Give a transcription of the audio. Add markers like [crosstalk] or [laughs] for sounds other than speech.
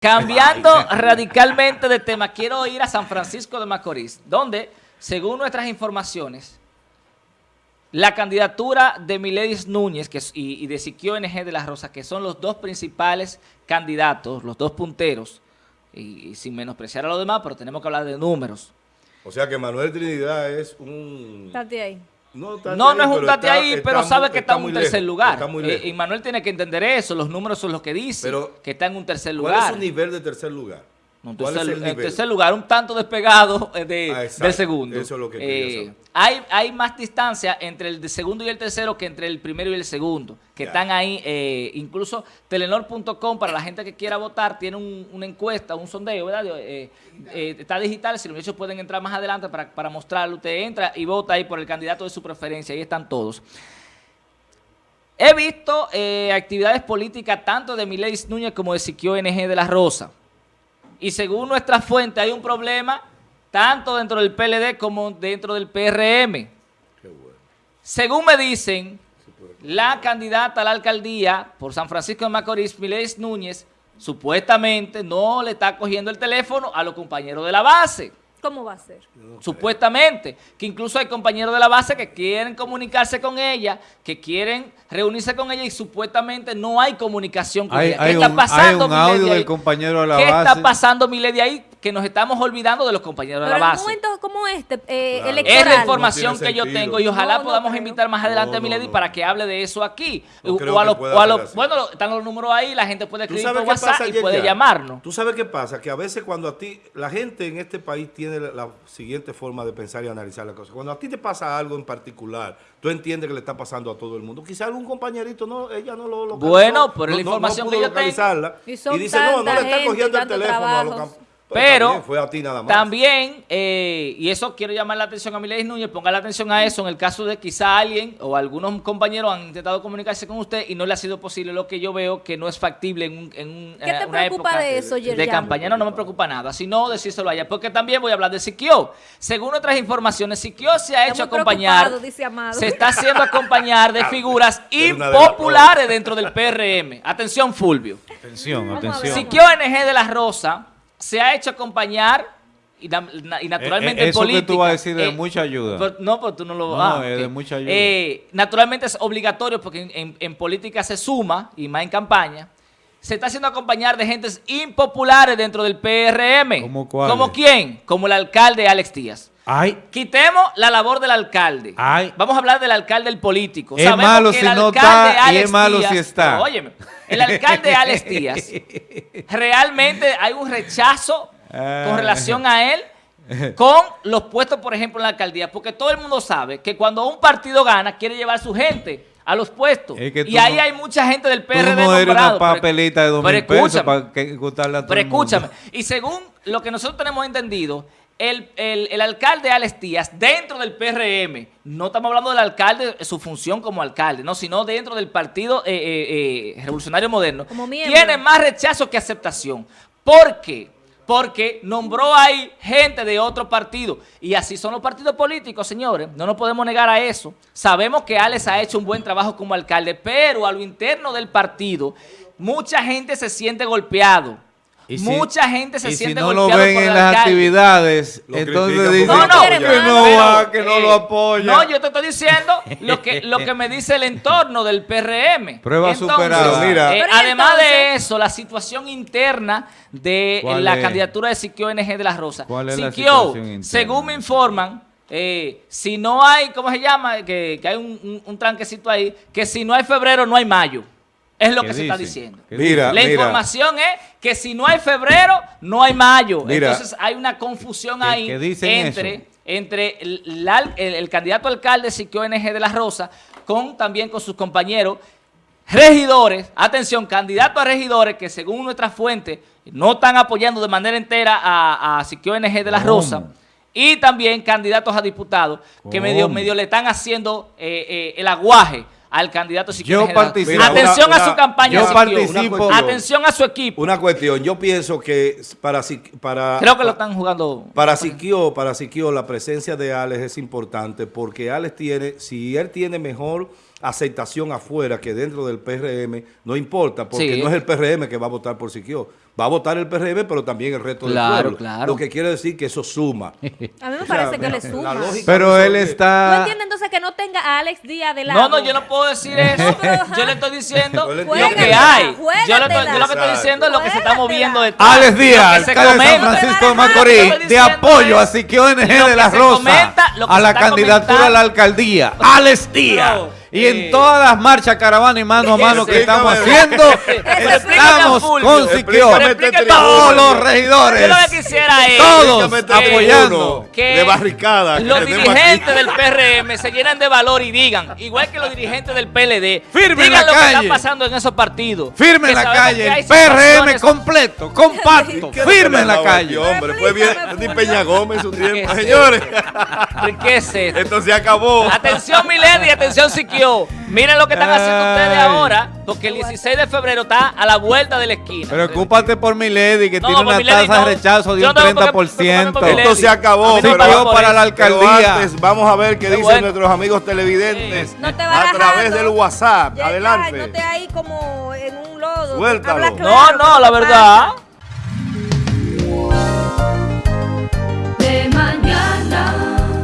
Cambiando radicalmente de tema, quiero ir a San Francisco de Macorís, donde, según nuestras informaciones, la candidatura de Miledis Núñez que, y, de Siquio NG de la Rosa, que son los dos principales candidatos, los dos punteros, y, sin menospreciar a los demás, pero tenemos que hablar de números. O sea que Manuel Trinidad es un... ahí. No, no, es un tate ahí, pero sabe que está, en un tercer lugar. Eh, y Manuel tiene que entender eso, los números son los que dicen, que está en un tercer lugar. ¿Cuál es su nivel de tercer lugar? En tercer, lugar, un tanto despegado eh, de, ah, del segundo. Eso es lo que eh, hay, hay más distancia entre el segundo y el tercero que entre el primero y el segundo, que están ahí. Eh, incluso Telenor.com, para la gente que quiera votar, tiene una encuesta, un sondeo, ¿verdad? está digital, si los muchachos pueden entrar más adelante para, para mostrarlo. Usted entra y vota ahí por el candidato de su preferencia, ahí están todos. He visto actividades políticas tanto de Mileis Núñez como de Siquio NG de la Rosa y según nuestra fuente hay un problema tanto dentro del PLD como dentro del PRM. Según me dicen, la candidata a la alcaldía por San Francisco de Macorís, Miles Núñez, supuestamente no le está cogiendo el teléfono a los compañeros de la base. ¿Cómo va a ser? Supuestamente, que incluso hay compañeros de la base que quieren comunicarse con ella, que quieren reunirse con ella y supuestamente no hay comunicación con ella. ¿Qué está pasando, hay un audio del compañero de la base. ¿Qué está pasando, Milady, ahí? Que nos estamos olvidando de los compañeros de la base. Pero en un momento como este, eh, Es la información que yo tengo y ojalá podamos invitar más adelante a Milady para que hable de eso aquí. O a, los, bueno, están los números ahí, la gente puede escribir por WhatsApp y puede llamarnos. ¿Tú sabes qué pasa? Que a veces cuando a ti, la gente en este país tiene la, siguiente forma de pensar y analizar las cosas. Cuando a ti te pasa algo en particular, tú entiendes que le está pasando a todo el mundo. Quizá algún compañerito, no, ella no lo localizó. Bueno, por la información que yo tengo. Y, dice, no, no le está cogiendo el teléfono a los pero, también, eh, y eso quiero llamar la atención a Miles Núñez, ponga la atención a eso en el caso de quizá alguien o algunos compañeros han intentado comunicarse con usted y no le ha sido posible lo que yo veo que no es factible en, un, en ¿Qué te preocupa de eso, de campaña. No, no me preocupa nada, sino decírselo allá, porque también voy a hablar de Siquio. Según otras informaciones, Siquio se ha hecho acompañar, se está haciendo acompañar de [laughs] figuras impopulares dentro del PRM. Atención, Fulvio. Atención, atención. Siquio NG de la Rosa se ha hecho acompañar y, naturalmente eh, eh, eso que tú vas a decir de eh, mucha ayuda. no, pero tú no lo vas. No, es de mucha ayuda. naturalmente es obligatorio porque en, política se suma, y más en campaña, se está haciendo acompañar de gentes impopulares dentro del PRM. ¿Cómo cuál? ¿Como quién? Como el alcalde Alex Díaz. Ay. Quitemos la labor del alcalde. Ay. Vamos a hablar del alcalde el político. Es malo si no está y es malo si está. óyeme, el alcalde Alex Díaz, [laughs] realmente hay un rechazo con ah. relación a él con los puestos, por ejemplo, en la alcaldía, porque todo el mundo sabe que cuando un partido gana, quiere llevar a su gente a los puestos. y ahí hay mucha gente del PRD tú no eres una papelita de dos mil pesos para que, gustarle a todo Pero escúchame, y según lo que nosotros tenemos entendido, el, alcalde Alex Díaz dentro del PRM, no estamos hablando del alcalde, su función como alcalde, no, sino dentro del Partido eh, eh, eh, Revolucionario Moderno, tiene más rechazo que aceptación. ¿Por qué? Porque nombró ahí gente de otro partido. Y así son los partidos políticos, señores. No nos podemos negar a eso. Sabemos que Alex ha hecho un buen trabajo como alcalde, pero a lo interno del partido, mucha gente se siente golpeado Mucha gente se siente golpeada si no lo ven en las actividades, entonces dicen no, no, que no va, que no lo apoya. No, yo te estoy diciendo lo que, lo [laughs] que me dice el entorno del PRM. Prueba superada. Mira. Eh, además de eso, la situación interna de la candidatura de Siquio NG de la Rosa. ¿Cuál es Siquio, según me informan, eh, si no hay, ¿cómo se llama? Que, que hay un, un tranquecito ahí, que si no hay febrero, no hay mayo. Es lo que se está diciendo. Mira, la información es que si no hay febrero, no hay mayo. Entonces hay una confusión ahí entre, entre el, candidato alcalde Siquio NG de la Rosa con también con sus compañeros regidores, atención, candidatos a regidores que según nuestra fuente no están apoyando de manera entera a, a Siquio NG de la Rosa. Y también candidatos a diputados que medio, medio le están haciendo eh, eh, el aguaje al candidato si Yo participo. Atención a su campaña. Yo participo. Atención a su equipo. Una cuestión. Yo pienso que para... para Creo que lo están jugando. Para Siquio, para Siquio, la presencia de Alex es importante porque Alex tiene... Si él tiene mejor aceptación afuera que dentro del PRM, no importa, porque no es el PRM que va a votar por Siquio. va a votar el PRM, pero también el resto Claro, del pueblo. claro. Lo que quiere decir que eso suma. [laughs] A mí me O sea, parece que le suma. Pero él eso es- ¿Tú está... entiendes entonces que no tenga a Alex Díaz de lado? No, no, yo no puedo decir eso. [laughs] Yo le estoy diciendo lo que hay. Yo, lo, Juégatela. yo lo que estoy diciendo es lo que se está moviendo detrás. Alex Díaz, alcalde de San. Francisco Macorís, de apoyo a Siquio ONG lo de la Rosa a la candidatura a la alcaldía. Alex Díaz. Y en todas las marchas, caravana y mano a mano que estamos haciendo, [laughs] estamos con Siquio. Todos los Yo lo regidores. que quisiera es Todos apoyando. de barricada que los dirigentes del PRM se llenan de valor y digan, igual que los dirigentes del PLD, Firme en digan la lo que está pasando en esos partidos. Firme en la calle, el PRM completo, compacto, [laughs] ¿Qué firme en la le calle. hombre? Fue bien, Peña Gómez su tiempo. ¿Qué es Señores, ¿Qué es esto? esto se acabó. Atención Milady, atención Siquio. Miren lo que están haciendo Ay. ustedes ahora, porque el 16 de febrero está a la vuelta de la esquina. Preocúpate por mi lady que No, tiene una Milady tasa no. de rechazo de Yo un no tengo por qué preocuparme 30%. por Milady. Esto se acabó. Me pero- para eso. la alcaldía. antes, vamos a ver qué dicen bueno. nuestros amigos televidentes No te a bajando. través del WhatsApp. Ya, ya, Adelante. no te ahí como en un lodo. Suéltalo. Habla No, claro, no, ¿qué la verdad. pasa?